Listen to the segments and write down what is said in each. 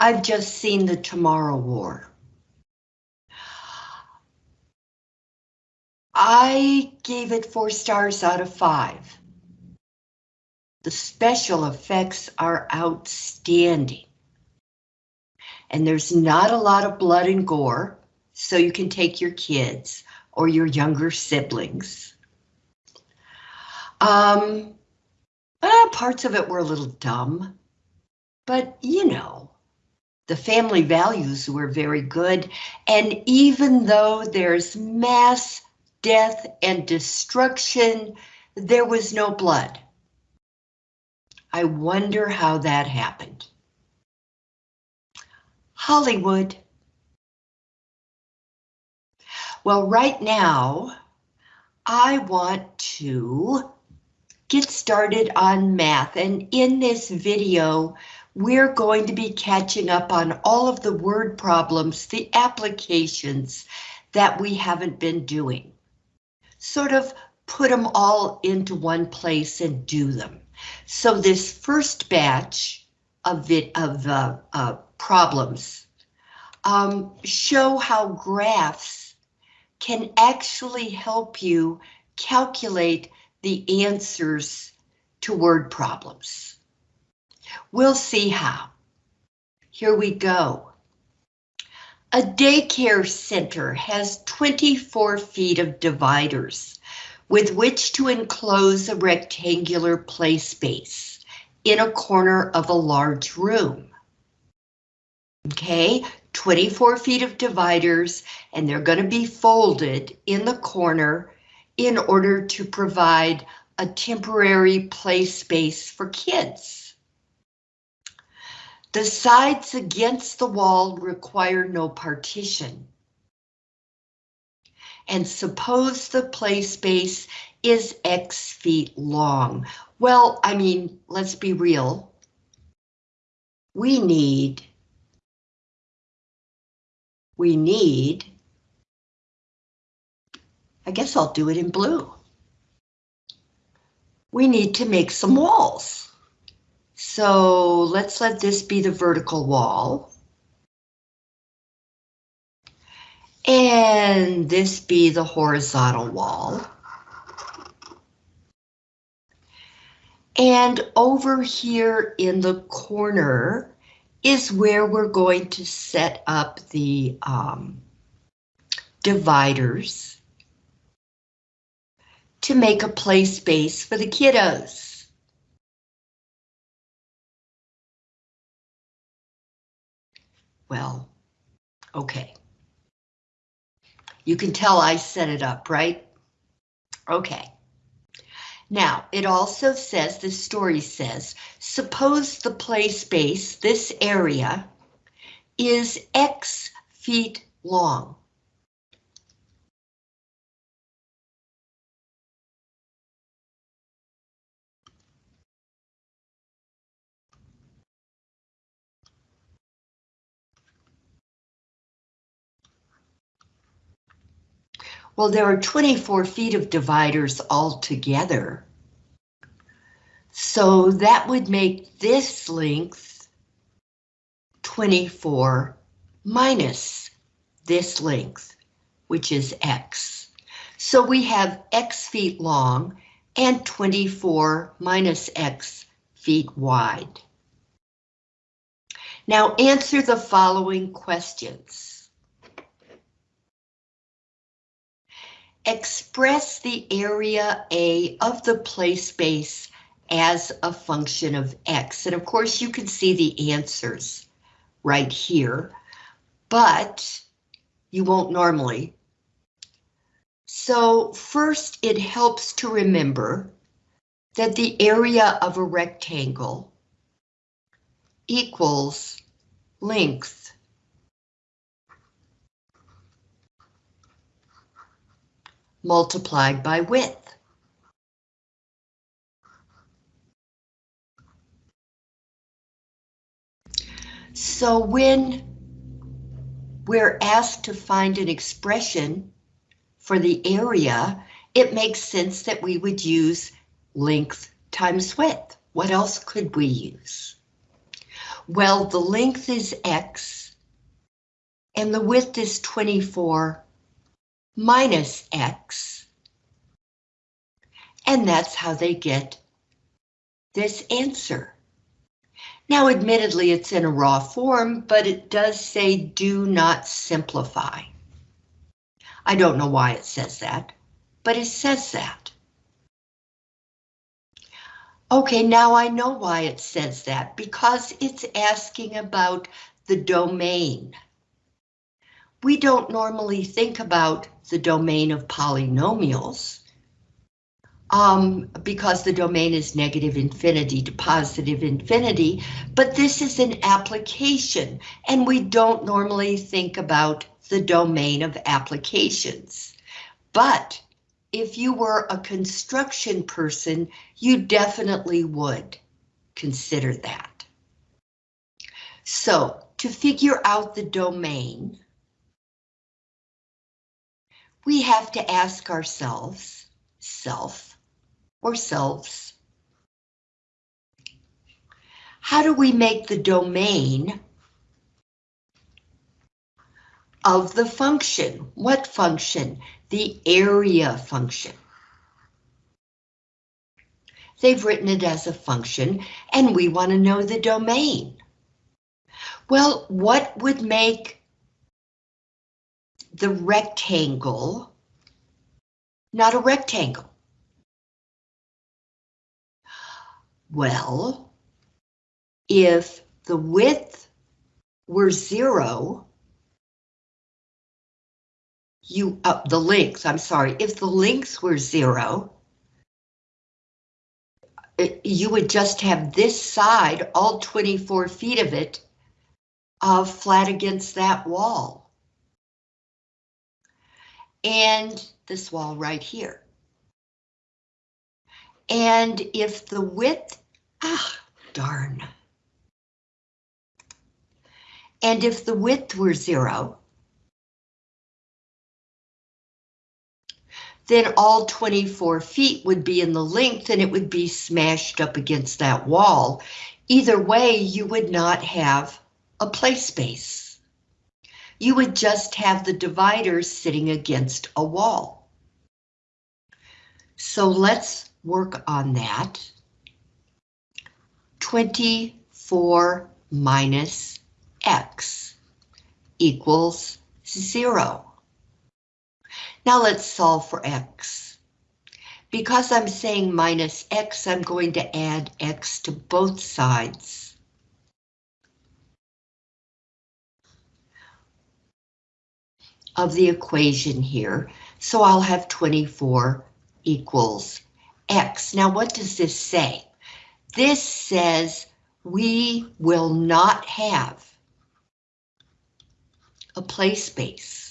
I've just seen the Tomorrow War. I gave it four stars out of five. The special effects are outstanding. And there's not a lot of blood and gore, so you can take your kids or your younger siblings. Um, uh, parts of it were a little dumb, but you know, the family values were very good. And even though there's mass death and destruction, there was no blood. I wonder how that happened. Hollywood. Well, right now, I want to get started on math, and in this video, we're going to be catching up on all of the word problems, the applications that we haven't been doing. Sort of put them all into one place and do them. So this first batch of it of uh, uh, problems um, show how graphs can actually help you calculate the answers to word problems. We'll see how. Here we go. A daycare center has 24 feet of dividers with which to enclose a rectangular play space in a corner of a large room. Okay, 24 feet of dividers, and they're going to be folded in the corner in order to provide a temporary play space for kids. The sides against the wall require no partition. And suppose the play space is X feet long. Well, I mean, let's be real. We need, we need I guess I'll do it in blue. We need to make some walls. So let's let this be the vertical wall. And this be the horizontal wall. And over here in the corner is where we're going to set up the um, dividers to make a play space for the kiddos. Well, okay. You can tell I set it up, right? Okay. Now, it also says, the story says, suppose the play space, this area, is X feet long. Well, there are 24 feet of dividers altogether. So that would make this length 24 minus this length, which is X. So we have X feet long and 24 minus X feet wide. Now answer the following questions. Express the area A of the play space as a function of X. And of course you can see the answers right here, but you won't normally. So first it helps to remember that the area of a rectangle equals length multiplied by width. So when we're asked to find an expression for the area, it makes sense that we would use length times width. What else could we use? Well, the length is x, and the width is 24 minus x. And that's how they get this answer. Now, admittedly, it's in a raw form, but it does say do not simplify. I don't know why it says that, but it says that. Okay, now I know why it says that, because it's asking about the domain. We don't normally think about the domain of polynomials um, because the domain is negative infinity to positive infinity, but this is an application, and we don't normally think about the domain of applications. But if you were a construction person, you definitely would consider that. So to figure out the domain, we have to ask ourselves, self, or selves. How do we make the domain of the function? What function? The area function. They've written it as a function, and we want to know the domain. Well, what would make the rectangle not a rectangle? Well, if the width were zero, you up uh, the length, I'm sorry, if the length were zero, you would just have this side, all 24 feet of it, uh, flat against that wall. And this wall right here. And if the width, ah, darn. And if the width were zero, then all 24 feet would be in the length and it would be smashed up against that wall. Either way, you would not have a play space. You would just have the divider sitting against a wall. So let's work on that. 24 minus x equals 0. Now let's solve for x. Because I'm saying minus x, I'm going to add x to both sides. Of the equation here, so I'll have 24 equals X. Now, what does this say? This says we will not have a play space.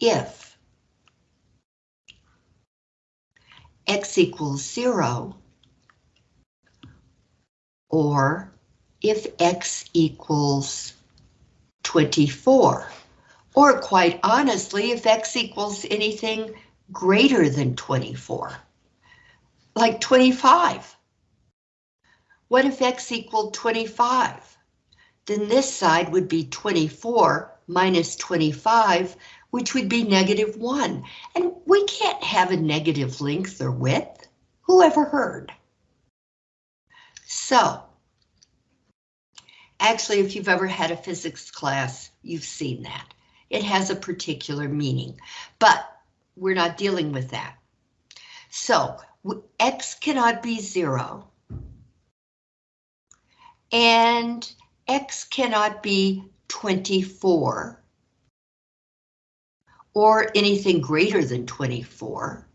If x equals zero, or if x equals 24, or quite honestly, if x equals anything greater than 24, like 25. What if x equaled 25? Then this side would be 24 minus 25, which would be negative 1. And we can't have a negative length or width. Who ever heard? So, actually, if you've ever had a physics class, you've seen that. It has a particular meaning, but we're not dealing with that. So, x cannot be 0. And x cannot be 24 or anything greater than 24.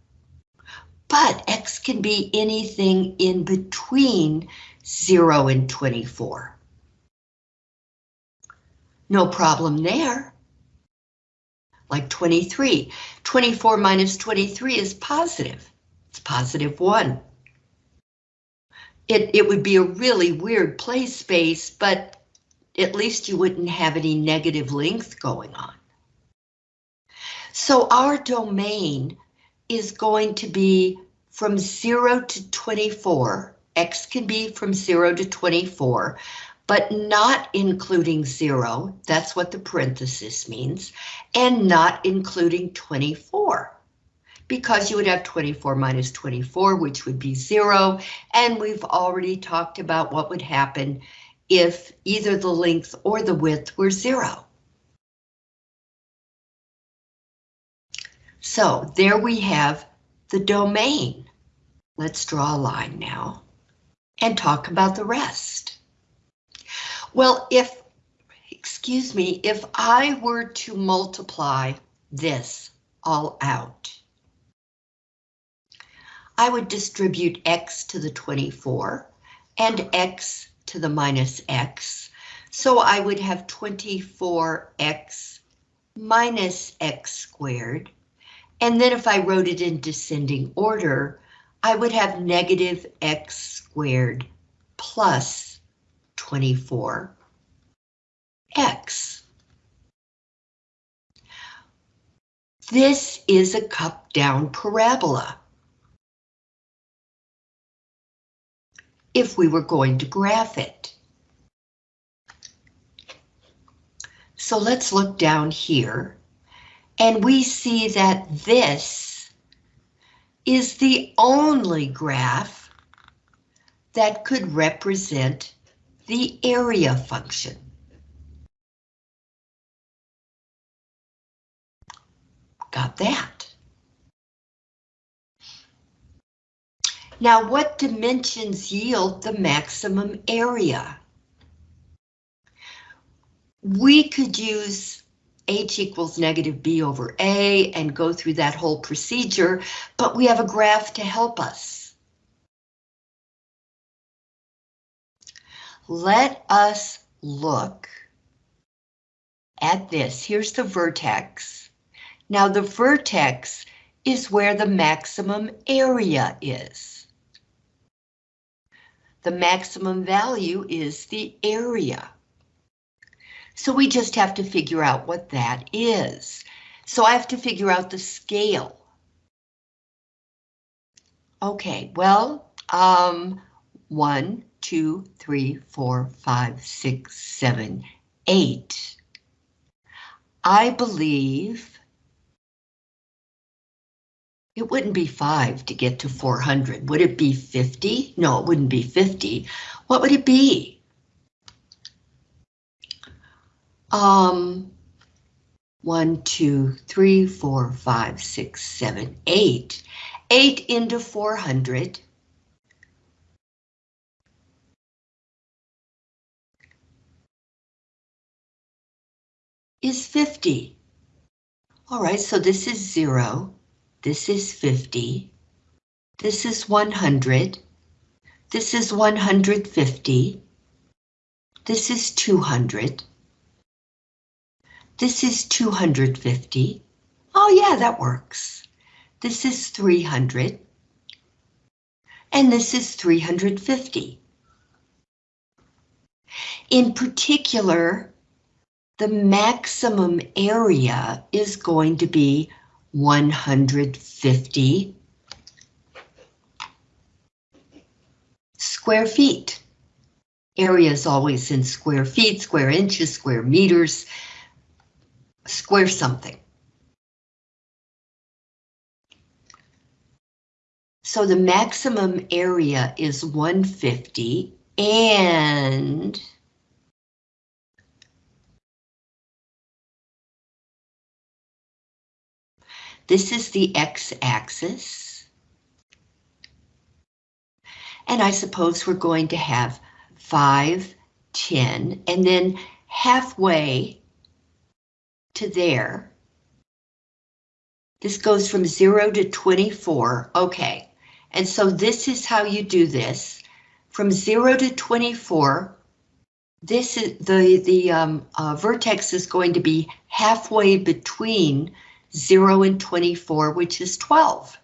But X can be anything in between 0 and 24. No problem there. Like 23. 24 minus 23 is positive. It's positive 1. it, it would be a really weird play space, but at least you wouldn't have any negative length going on. So our domain is going to be from 0 to 24. X can be from 0 to 24, but not including 0. That's what the parenthesis means. And not including 24 because you would have 24 minus 24, which would be zero. And we've already talked about what would happen if either the length or the width were zero. So there we have the domain. Let's draw a line now and talk about the rest. Well, if, excuse me, if I were to multiply this all out, I would distribute x to the 24 and x to the minus x. So I would have 24x minus x squared. And then if I wrote it in descending order, I would have negative x squared plus 24x. This is a cup down parabola. if we were going to graph it. So let's look down here and we see that this is the only graph that could represent the area function. Got that? Now, what dimensions yield the maximum area? We could use h equals negative b over a and go through that whole procedure, but we have a graph to help us. Let us look at this. Here's the vertex. Now the vertex is where the maximum area is. The maximum value is the area. So we just have to figure out what that is. So I have to figure out the scale. Okay, well, um, one, two, three, four, five, six, seven, eight. I believe it wouldn't be 5 to get to 400. Would it be 50? No, it wouldn't be 50. What would it be? Um, 1, 2, 3, 4, 5, 6, 7, 8. 8 into 400. is 50. All right, so this is 0. This is 50. This is 100. This is 150. This is 200. This is 250. Oh yeah, that works. This is 300. And this is 350. In particular, the maximum area is going to be 150 square feet. Area is always in square feet, square inches, square meters, square something. So the maximum area is 150 and This is the x-axis. And I suppose we're going to have 5, 10, and then halfway to there. This goes from 0 to 24. Okay, and so this is how you do this. From 0 to 24, this is the, the um, uh, vertex is going to be halfway between 0 and 24, which is 12.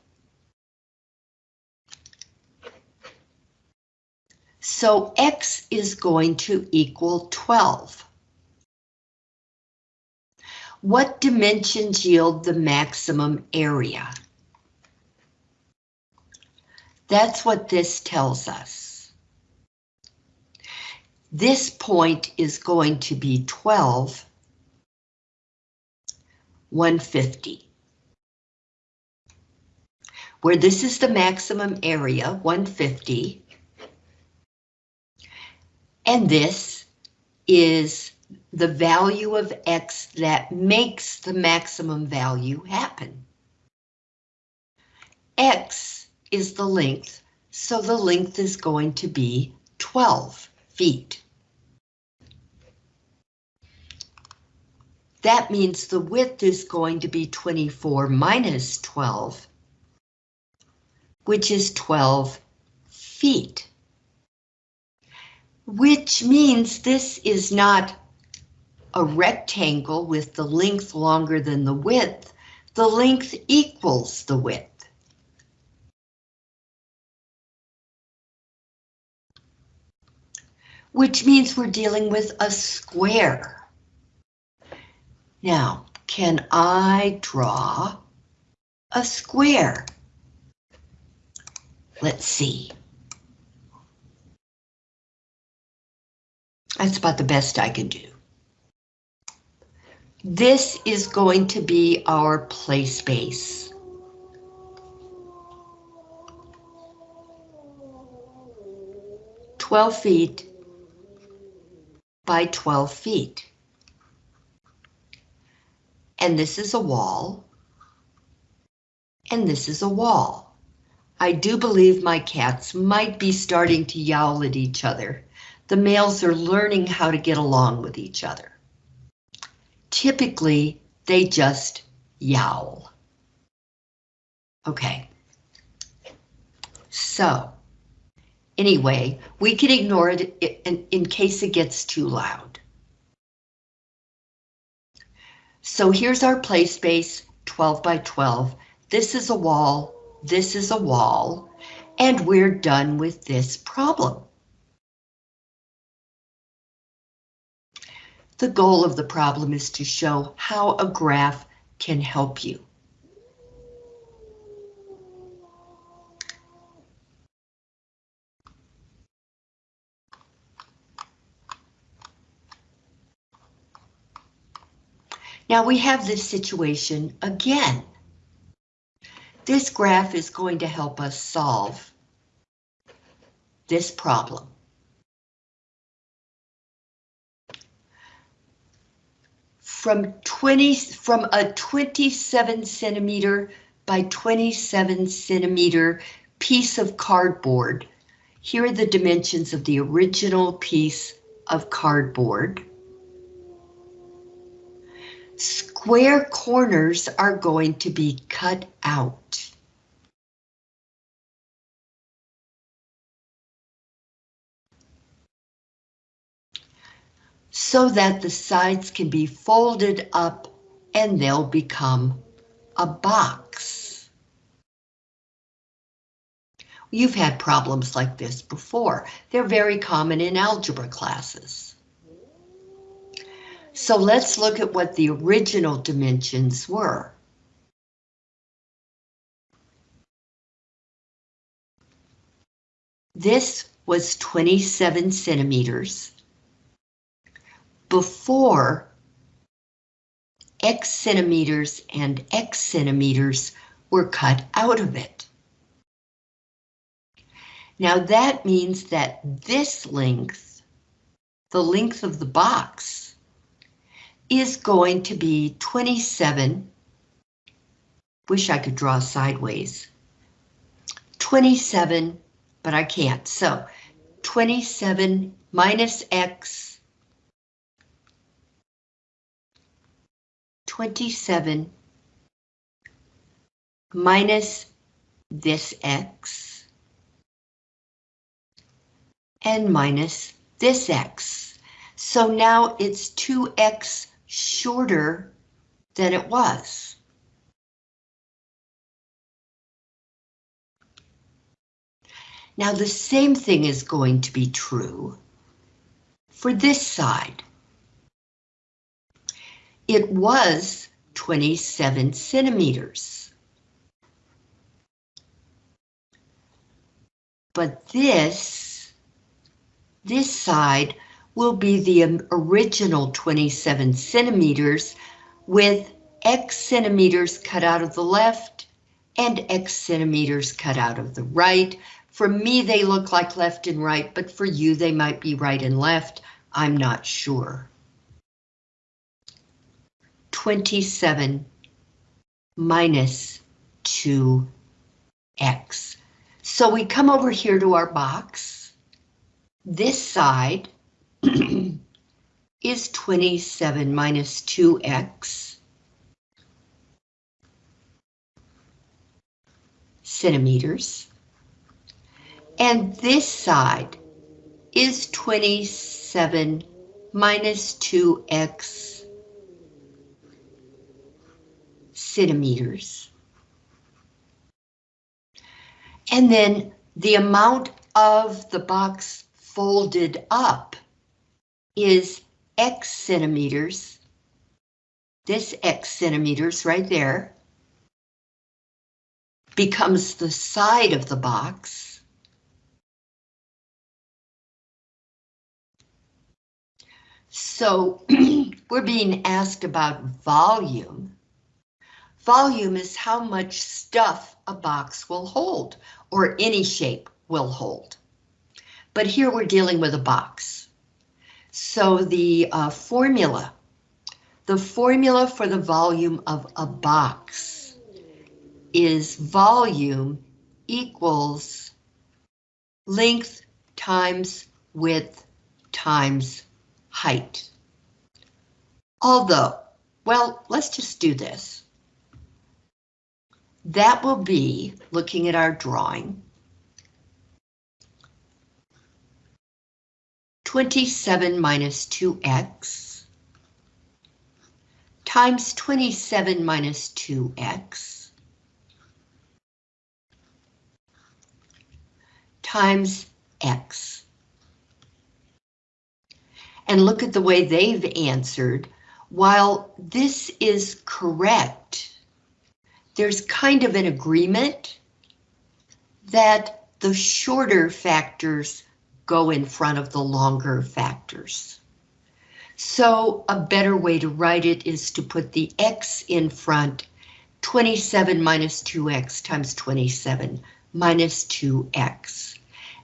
So X is going to equal 12. What dimensions yield the maximum area? That's what this tells us. This point is going to be 12, 150. Where this is the maximum area, 150, and this is the value of X that makes the maximum value happen. X is the length, so the length is going to be 12 feet. That means the width is going to be 24 minus 12, which is 12 feet. Which means this is not a rectangle with the length longer than the width. The length equals the width. Which means we're dealing with a square. Now, can I draw a square? Let's see. That's about the best I can do. This is going to be our play space. Twelve feet by 12 feet. And this is a wall. And this is a wall. I do believe my cats might be starting to yowl at each other. The males are learning how to get along with each other. Typically, they just yowl. Okay. So, Anyway, we can ignore it in, in case it gets too loud. So here's our play space, 12 by 12. This is a wall, this is a wall, and we're done with this problem. The goal of the problem is to show how a graph can help you. Now we have this situation again. This graph is going to help us solve this problem. From 20 from a 27 centimeter by 27 centimeter piece of cardboard. Here are the dimensions of the original piece of cardboard square corners are going to be cut out. So that the sides can be folded up and they'll become a box. You've had problems like this before. They're very common in algebra classes. So let's look at what the original dimensions were. This was 27 centimeters before X centimeters and X centimeters were cut out of it. Now that means that this length, the length of the box, is going to be 27. Wish I could draw sideways. 27, but I can't. So 27 minus X. 27 minus this X and minus this X. So now it's 2X shorter than it was. Now the same thing is going to be true for this side. It was 27 centimeters. But this, this side will be the original 27 centimeters with X centimeters cut out of the left and X centimeters cut out of the right. For me, they look like left and right, but for you, they might be right and left. I'm not sure. 27 minus 2x. So we come over here to our box. This side is 27 minus 2x centimeters. And this side is 27 minus 2x centimeters. And then the amount of the box folded up is X centimeters. This X centimeters right there becomes the side of the box. So we're being asked about volume. Volume is how much stuff a box will hold, or any shape will hold. But here we're dealing with a box. So the uh, formula, the formula for the volume of a box is volume equals length times width times height. Although, well, let's just do this. That will be, looking at our drawing, 27 minus 2x times 27 minus 2x times x. And look at the way they've answered. While this is correct, there's kind of an agreement that the shorter factors go in front of the longer factors. So a better way to write it is to put the x in front, 27 minus 2x times 27 minus 2x.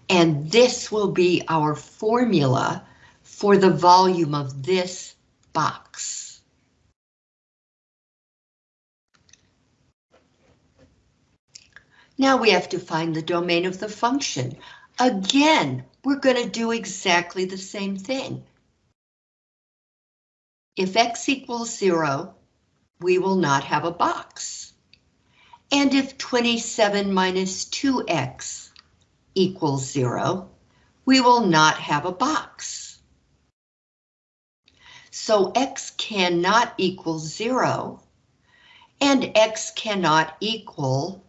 And this will be our formula for the volume of this box. Now we have to find the domain of the function. Again, we're going to do exactly the same thing. If x equals zero, we will not have a box. And if 27 minus 2x equals zero, we will not have a box. So x cannot equal zero, and x cannot equal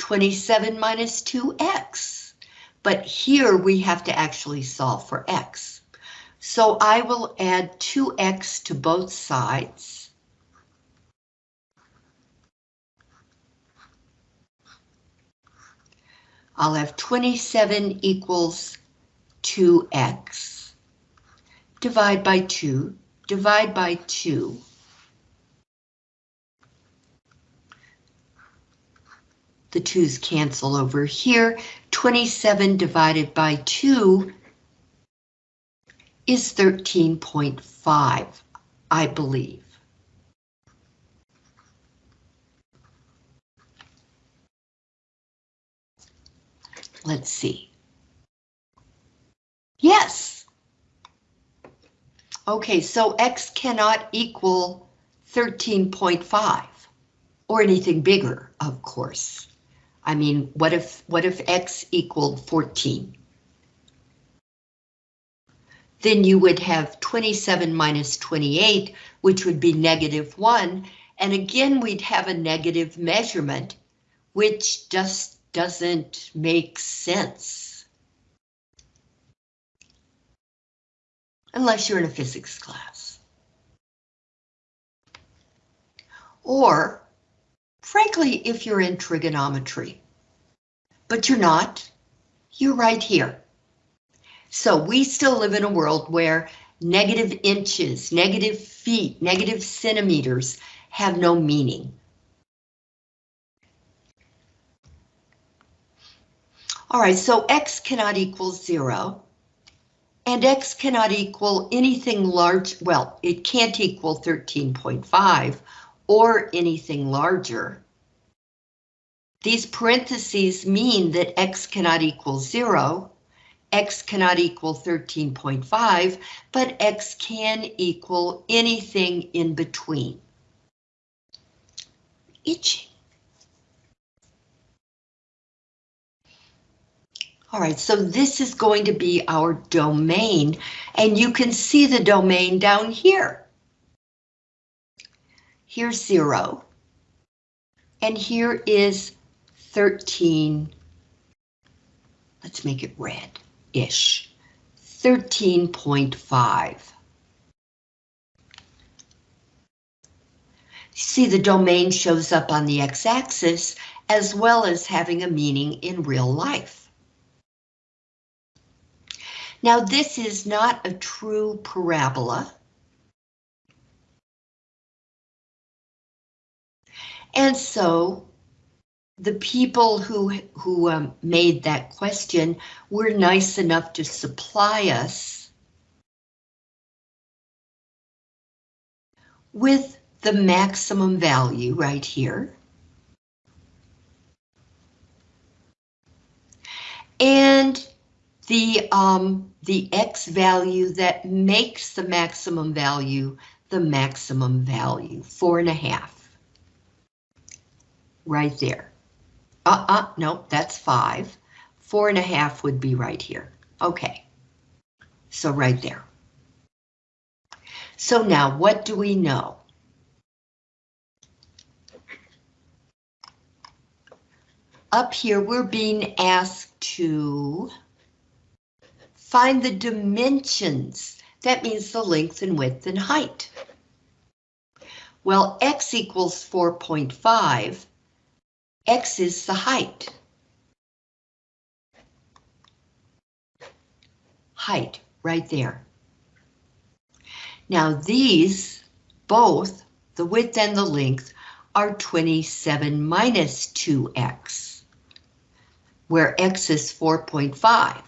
27 minus 2x. But here we have to actually solve for x. So I will add 2x to both sides. I'll have 27 equals 2x. Divide by 2, divide by 2. The 2's cancel over here. 27 divided by 2 is 13.5, I believe. Let's see. Yes. Okay, so x cannot equal 13.5 or anything bigger, of course. I mean, what if, what if X equaled 14? Then you would have 27 minus 28, which would be negative one. And again, we'd have a negative measurement, which just doesn't make sense. Unless you're in a physics class. Or frankly, if you're in trigonometry, but you're not, you're right here. So we still live in a world where negative inches, negative feet, negative centimeters have no meaning. All right, so x cannot equal zero. And x cannot equal anything large, well, it can't equal 13.5 or anything larger. These parentheses mean that x cannot equal zero, x cannot equal 13.5, but x can equal anything in between. Itching. All right, so this is going to be our domain, and you can see the domain down here. Here's zero. And here is 13. Let's make it red-ish. 13.5. See the domain shows up on the x-axis as well as having a meaning in real life. Now this is not a true parabola. And so the people who, who um, made that question were nice enough to supply us with the maximum value right here. And the, um, the X value that makes the maximum value the maximum value, four and a half right there. Uh-uh, no, that's five. Four and a half would be right here. Okay, so right there. So now what do we know? Up here, we're being asked to find the dimensions. That means the length and width and height. Well, x equals 4.5 X is the height. Height, right there. Now these, both, the width and the length, are 27 minus 2x, where x is 4.5.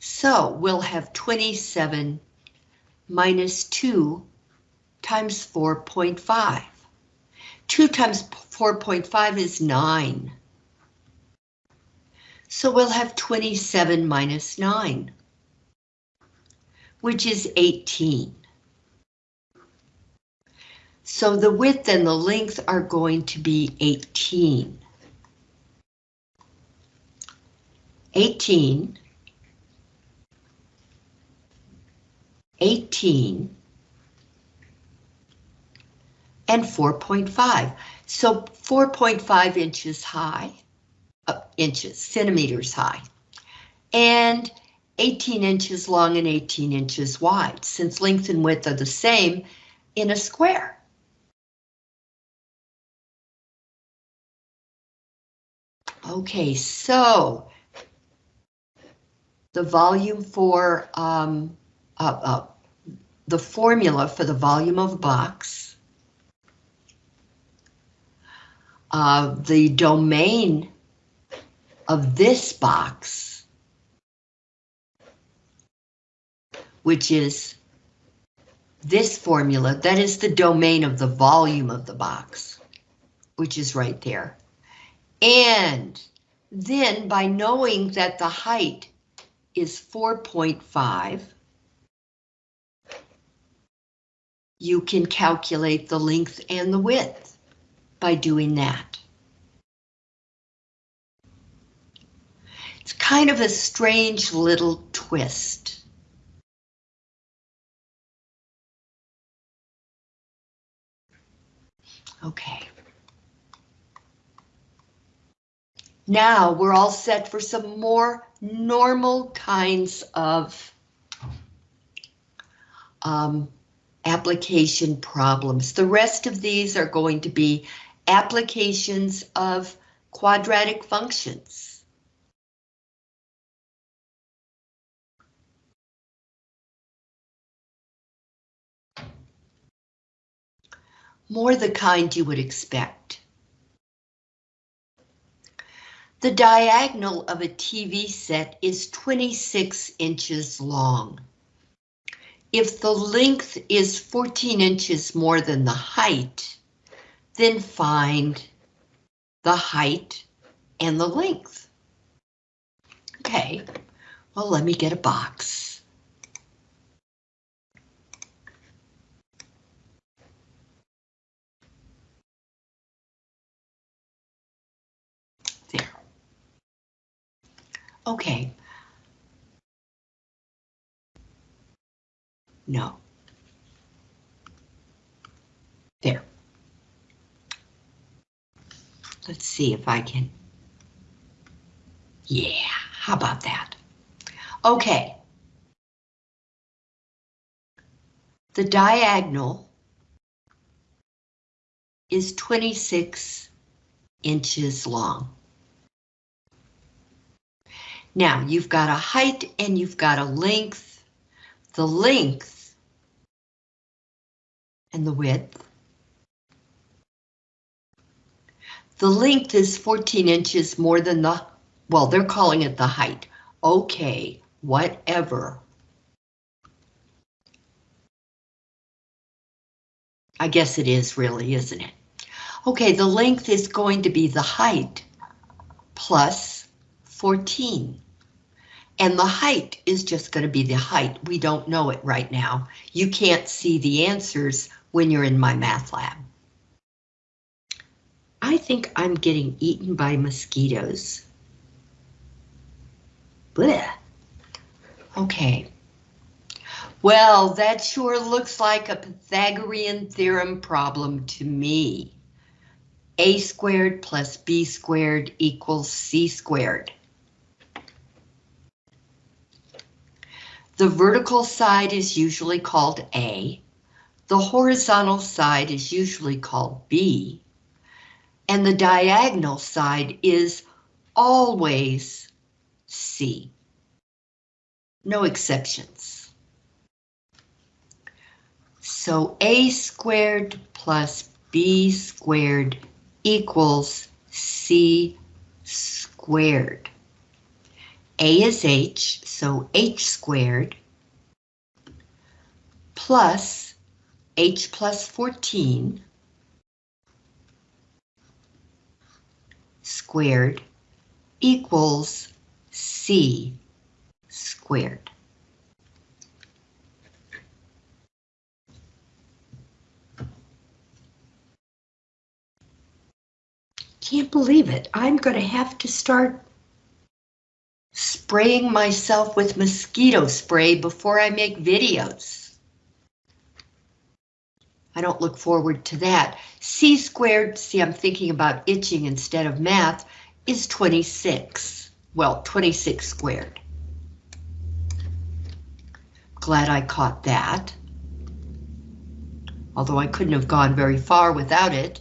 So we'll have 27 minus 2 times 4.5. 2 times 4.5 is 9. So we'll have 27 minus 9, which is 18. So the width and the length are going to be 18. 18, 18, and 4.5. So 4.5 inches high, uh, inches, centimeters high, and 18 inches long and 18 inches wide, since length and width are the same in a square. Okay, so the volume for um, uh, uh, the formula for the volume of a box uh, the domain of this box, which is this formula, that is the domain of the volume of the box, which is right there. And then by knowing that the height is 4.5, you can calculate the length and the width by doing that. It's kind of a strange little twist. Okay. Now we're all set for some more normal kinds of um, application problems. The rest of these are going to be applications of quadratic functions. More the kind you would expect. The diagonal of a TV set is 26 inches long. If the length is 14 inches more than the height, then find the height and the length. Okay, well, let me get a box. There. Okay. No. There. Let's see if I can. Yeah, how about that? Okay. The diagonal is 26 inches long. Now you've got a height and you've got a length. The length and the width. The length is 14 inches more than the, well, they're calling it the height. Okay, whatever. I guess it is really, isn't it? Okay, the length is going to be the height plus 14. And the height is just going to be the height. We don't know it right now. You can't see the answers when you're in MyMathLab. I think I'm getting eaten by mosquitoes. Blech. Okay. Well, that sure looks like a Pythagorean theorem problem to me. A squared plus B squared equals C squared. The vertical side is usually called A. The horizontal side is usually called B. And the diagonal side is always C. No exceptions. So A squared plus B squared equals C squared. A is H, so H squared plus H plus 14 squared equals C squared. Can't believe it. I'm going to have to start spraying myself with mosquito spray before I make videos. I don't look forward to that. C squared, see I'm thinking about itching instead of math, is 26. Well, 26 squared. Glad I caught that. Although I couldn't have gone very far without it.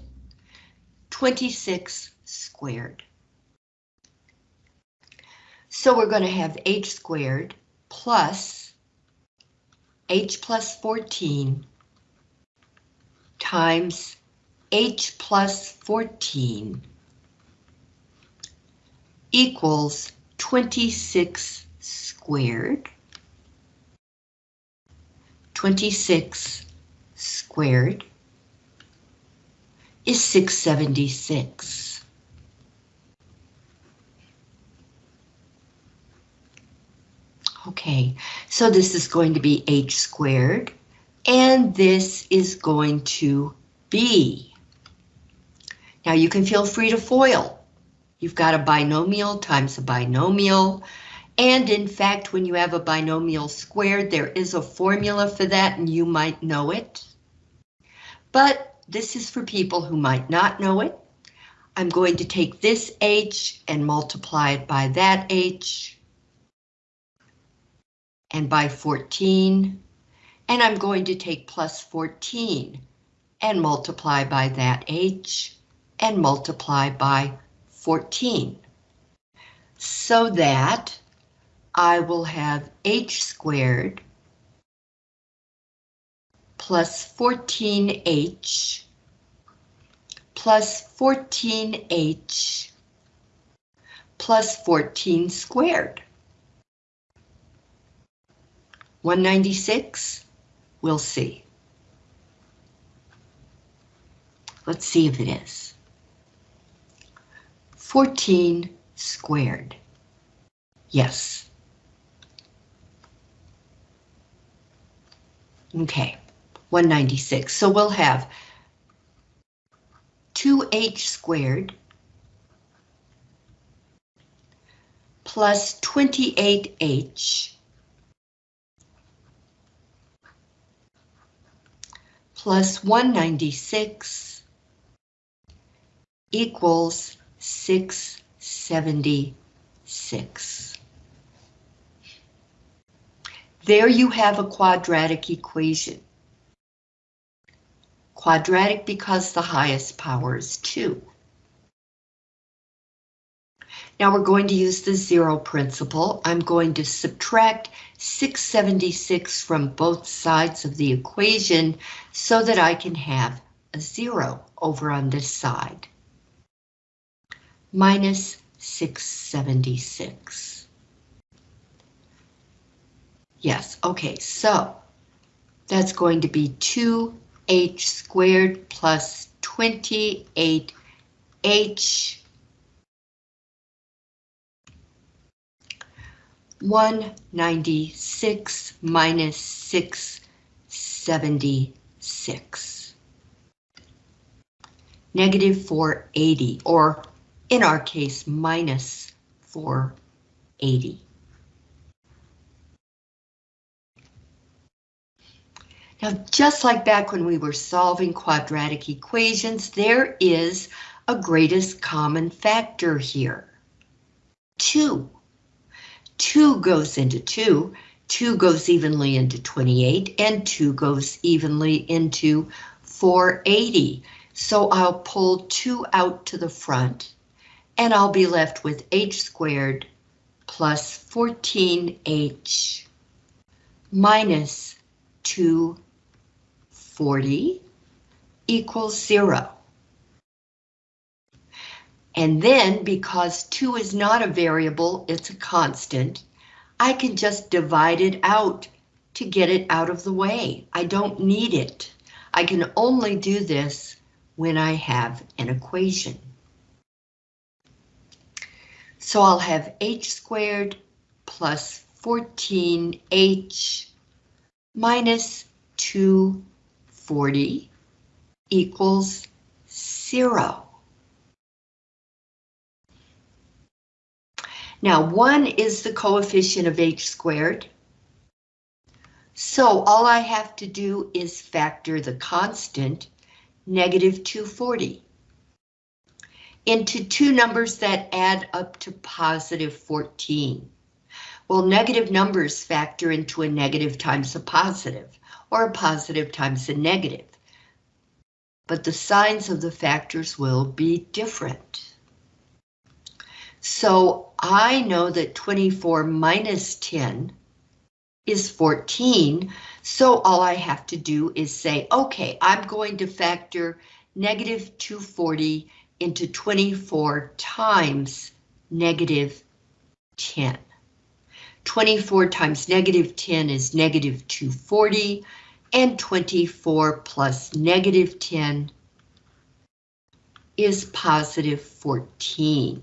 26 squared. So we're going to have h squared plus h plus 14 times h plus 14 equals 26 squared. 26 squared is 676. Okay, so this is going to be h squared, and this is going to be. Now you can feel free to FOIL. You've got a binomial times a binomial, and in fact, when you have a binomial squared, there is a formula for that, and you might know it. But this is for people who might not know it. I'm going to take this h and multiply it by that h and by 14, And I'm going to take plus 14 and multiply by that h and multiply by 14. So that I will have h squared plus 14h plus 14h plus 14 squared. 196? We'll see. Let's see if it is. 14 squared. Yes. Okay, 196. So we'll have 2h squared plus 28h plus 196 equals 676. There you have a quadratic equation. Quadratic because the highest power is 2. Now we're going to use the zero principle. I'm going to subtract 676 from both sides of the equation so that I can have a zero over on this side. Minus 676. Yes, okay, so that's going to be 2h squared plus 28h 196 minus 676. Negative 480, or in our case, minus 480. Now, just like back when we were solving quadratic equations, there is a greatest common factor here. 2. 2 goes into 2, 2 goes evenly into 28, and 2 goes evenly into 480. So I'll pull 2 out to the front, and I'll be left with h squared plus 14h minus 240 equals 0. And then because 2 is not a variable, it's a constant, I can just divide it out to get it out of the way. I don't need it. I can only do this when I have an equation. So I'll have h squared plus 14h minus 240 equals 0. Now, 1 is the coefficient of h squared. So all I have to do is factor the constant, negative 240, into two numbers that add up to positive 14. Well, negative numbers factor into a negative times a positive, or a positive times a negative. But the signs of the factors will be different. So I know that 24 minus 10 is 14. So all I have to do is say, okay, I'm going to factor negative 240 into 24 times negative 10. 24 times negative 10 is negative 240, and 24 plus negative 10 is positive 14.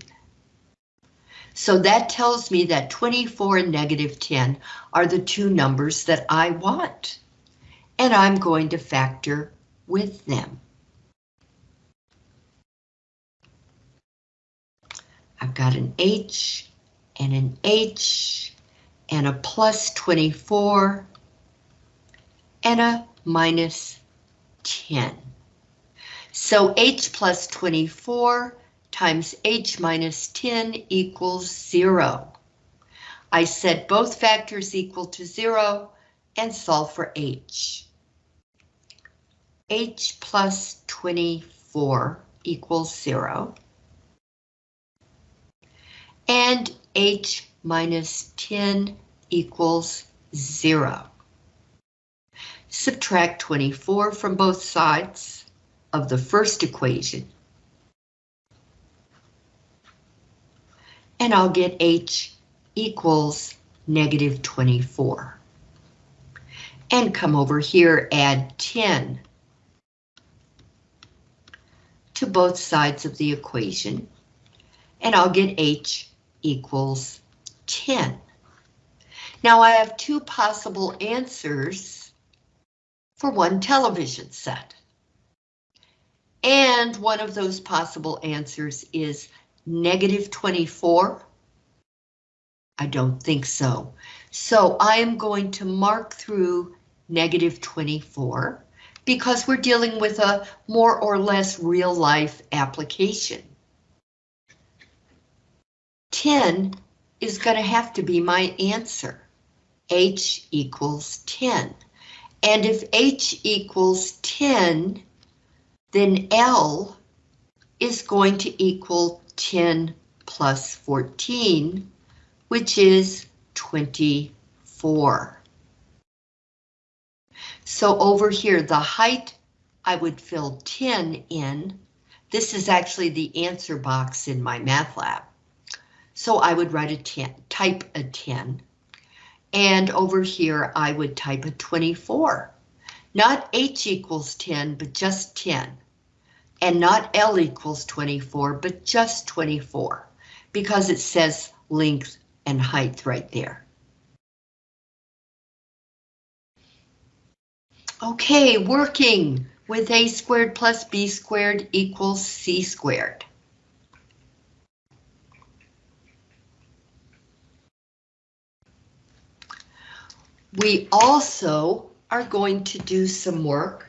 So that tells me that 24 and negative 10 are the two numbers that I want. And I'm going to factor with them. I've got an H and an H and a plus 24 and a minus 10. So H plus 24 times h minus 10 equals 0. I set both factors equal to 0, and solve for h. h plus 24 equals 0. And h minus 10 equals 0. Subtract 24 from both sides of the first equation. And I'll get h equals negative 24. And come over here, add 10 to both sides of the equation. And I'll get h equals 10. Now I have two possible answers for one television set. And one of those possible answers is negative 24. I don't think so. So I am going to mark through negative 24 because we're dealing with a more or less real life application. 10 is going to have to be my answer. H equals 10. And if H equals 10, then L is going to equal 10 plus 14, which is 24. So over here, the height, I would fill 10 in. This is actually the answer box in MyMathLab. So I would write a 10, type a 10. And over here, I would type a 24. Not H equals 10, but just 10. And not L equals 24, but just 24. Because it says length and height right there. Okay, working with a squared plus b squared equals c squared. We also are going to do some work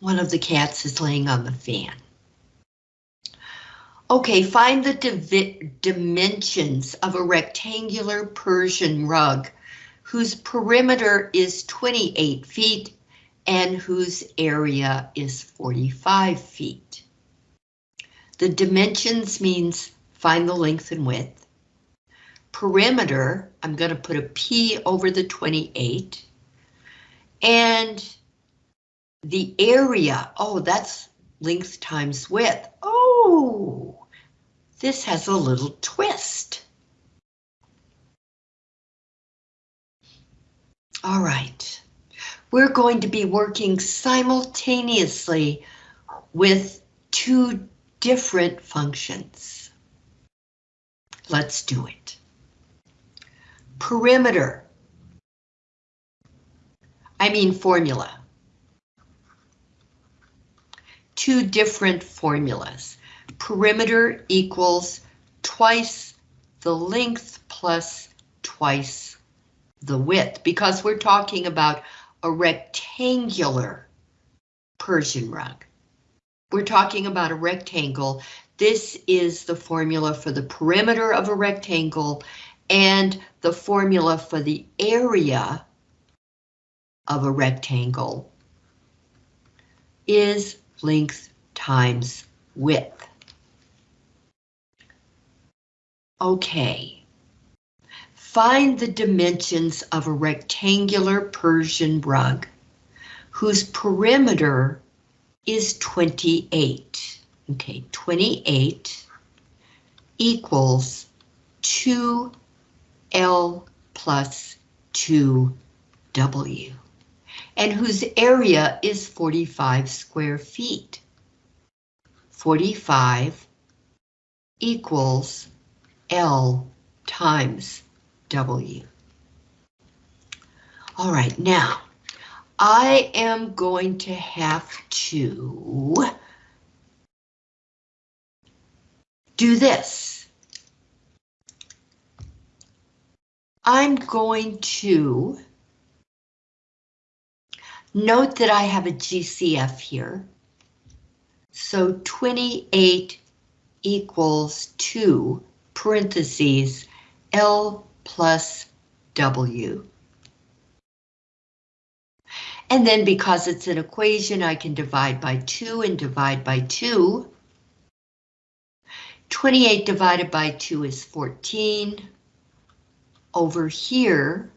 One of the cats is laying on the fan. Okay, find the dimensions of a rectangular Persian rug whose perimeter is 28 feet and whose area is 45 feet. The dimensions means find the length and width. Perimeter, I'm going to put a P over the 28. And the area, oh, that's length times width. Oh, this has a little twist. All right, we're going to be working simultaneously with two different functions. Let's do it. Perimeter. I mean formula two different formulas. Perimeter equals twice the length plus twice the width, because we're talking about a rectangular Persian rug. We're talking about a rectangle. This is the formula for the perimeter of a rectangle and the formula for the area of a rectangle is length times width. Okay. Find the dimensions of a rectangular Persian rug whose perimeter is 28. Okay, 28 equals 2L plus 2W and whose area is 45 square feet. 45 equals L times W. All right, now I am going to have to do this. I'm going to Note that I have a GCF here. So 28 equals 2 parentheses L plus W. And then because it's an equation, I can divide by 2 and divide by 2. 28 divided by 2 is 14. Over here,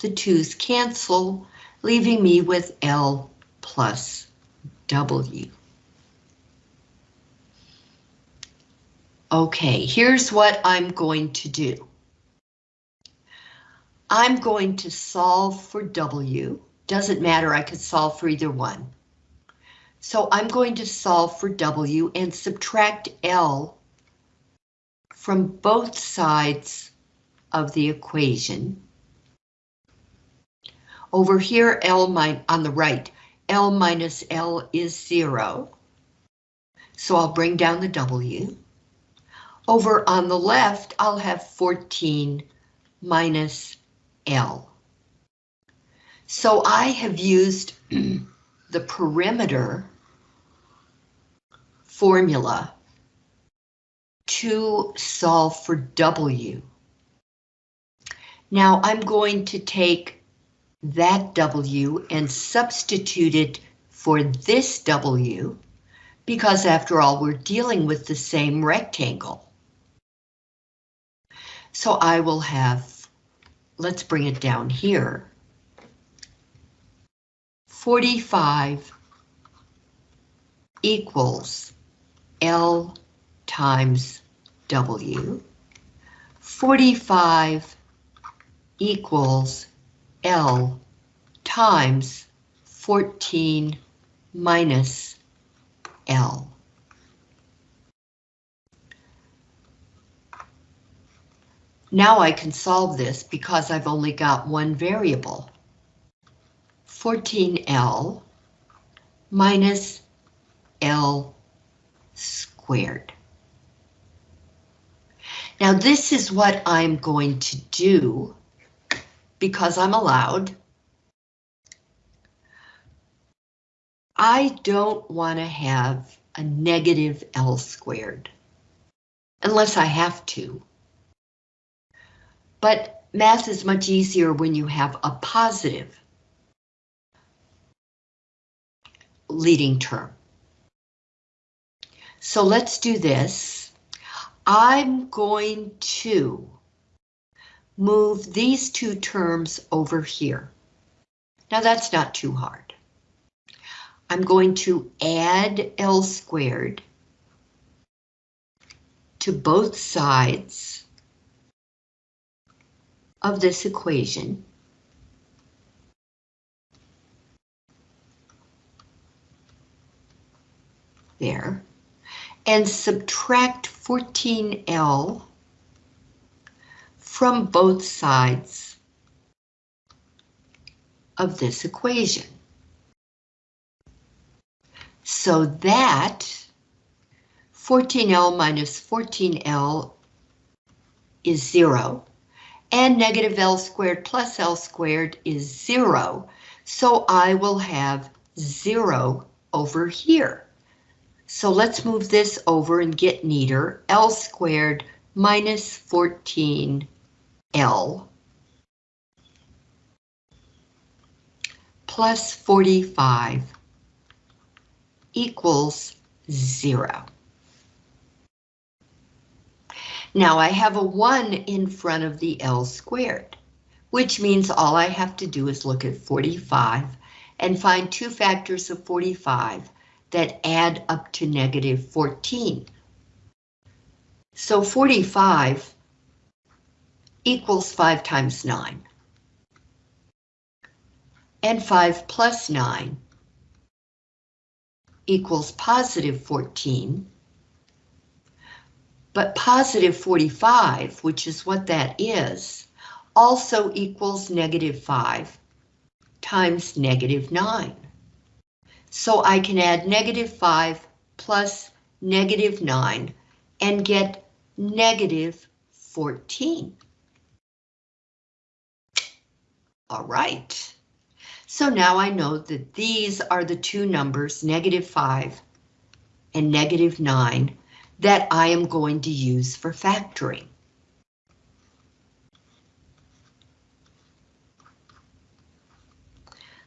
the 2's cancel, leaving me with L plus W. Okay, here's what I'm going to do. I'm going to solve for W. Doesn't matter, I could solve for either one. So I'm going to solve for W and subtract L from both sides of the equation. Over here, L on the right, L minus L is zero. So I'll bring down the W. Over on the left, I'll have 14 minus L. So I have used the perimeter formula to solve for W. Now I'm going to take that W and substitute it for this W, because after all, we're dealing with the same rectangle. So I will have, let's bring it down here. 45 equals L times W. 45 equals L times 14 minus L. Now I can solve this because I've only got one variable. 14L minus L squared. Now this is what I'm going to do because I'm allowed. I don't want to have a negative L squared unless I have to. But math is much easier when you have a positive leading term. So let's do this. I'm going to move these two terms over here. Now that's not too hard. I'm going to add L squared to both sides of this equation. There. And subtract 14L from both sides of this equation. So that 14L minus 14L is zero and negative L squared plus L squared is zero. So I will have zero over here. So let's move this over and get neater. L squared minus 14L plus 45 equals zero. Now I have a 1 in front of the L squared, which means all I have to do is look at 45 and find two factors of 45 that add up to negative 14. So 45 equals 5 times 9. And 5 plus 9 equals positive 14. But positive 45, which is what that is, also equals negative 5 times negative 9. So I can add negative 5 plus negative 9 and get negative 14. All right. So now I know that these are the two numbers, negative 5 and negative 9, that I am going to use for factoring.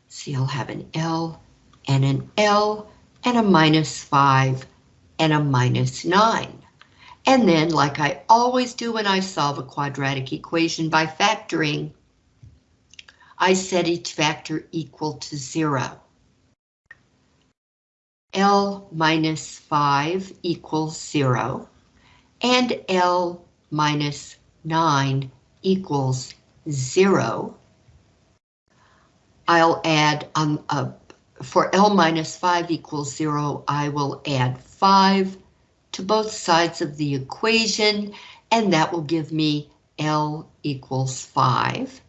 See, I'll have an L and an L and a minus 5 and a minus 9. And then, like I always do when I solve a quadratic equation by factoring, I set each factor equal to 0. L minus 5 equals 0, and L minus 9 equals 0. I'll add, uh, for L minus 5 equals 0, I will add 5 to both sides of the equation, and that will give me L equals 5.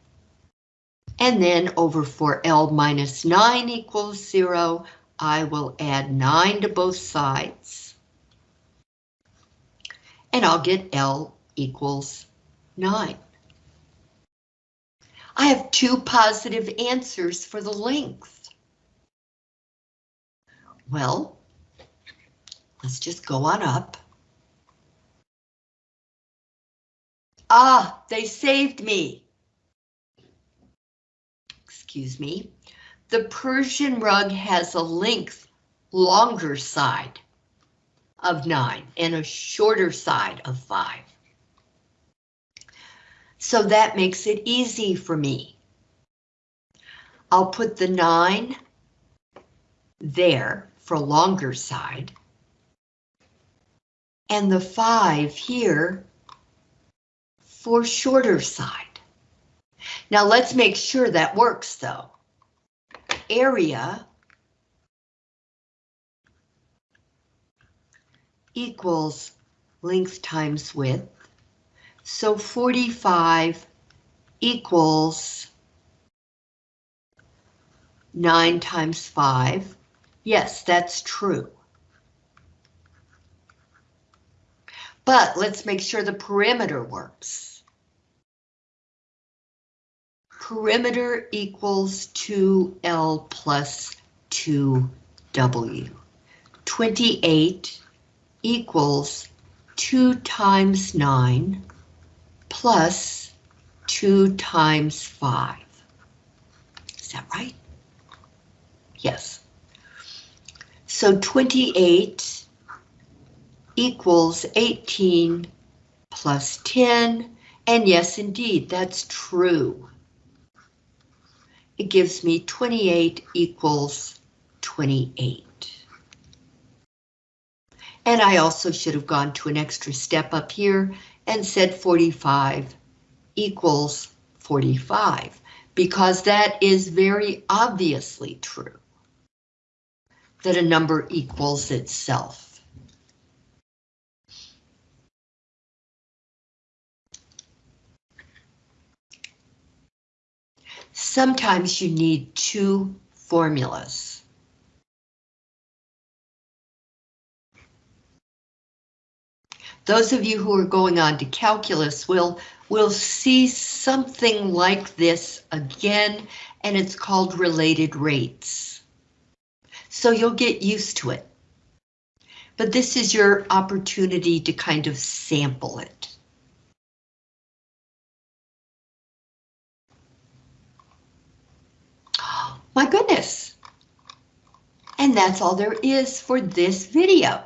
And then over for L minus 9 equals 0, I will add 9 to both sides. And I'll get L equals 9. I have two positive answers for the length. Well, let's just go on up. Ah, they saved me excuse me, the Persian rug has a length longer side of 9 and a shorter side of 5. So that makes it easy for me. I'll put the 9 there for longer side. And the 5 here for shorter side. Now let's make sure that works though. Area equals length times width. So 45 equals 9 times 5. Yes, that's true. But let's make sure the perimeter works perimeter equals 2L plus 2W. 28 equals 2 times 9 plus 2 times 5. Is that right? Yes. So 28 equals 18 plus 10, and yes, indeed, that's true it gives me 28 equals 28. And I also should have gone to an extra step up here and said 45 equals 45, because that is very obviously true, that a number equals itself. Sometimes you need two formulas. Those of you who are going on to calculus will, will see something like this again, and it's called related rates. So you'll get used to it. But this is your opportunity to kind of sample it. My goodness. And that's all there is for this video.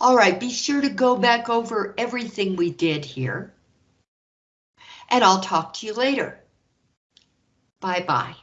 All right, be sure to go back over everything we did here. And I'll talk to you later. Bye-bye.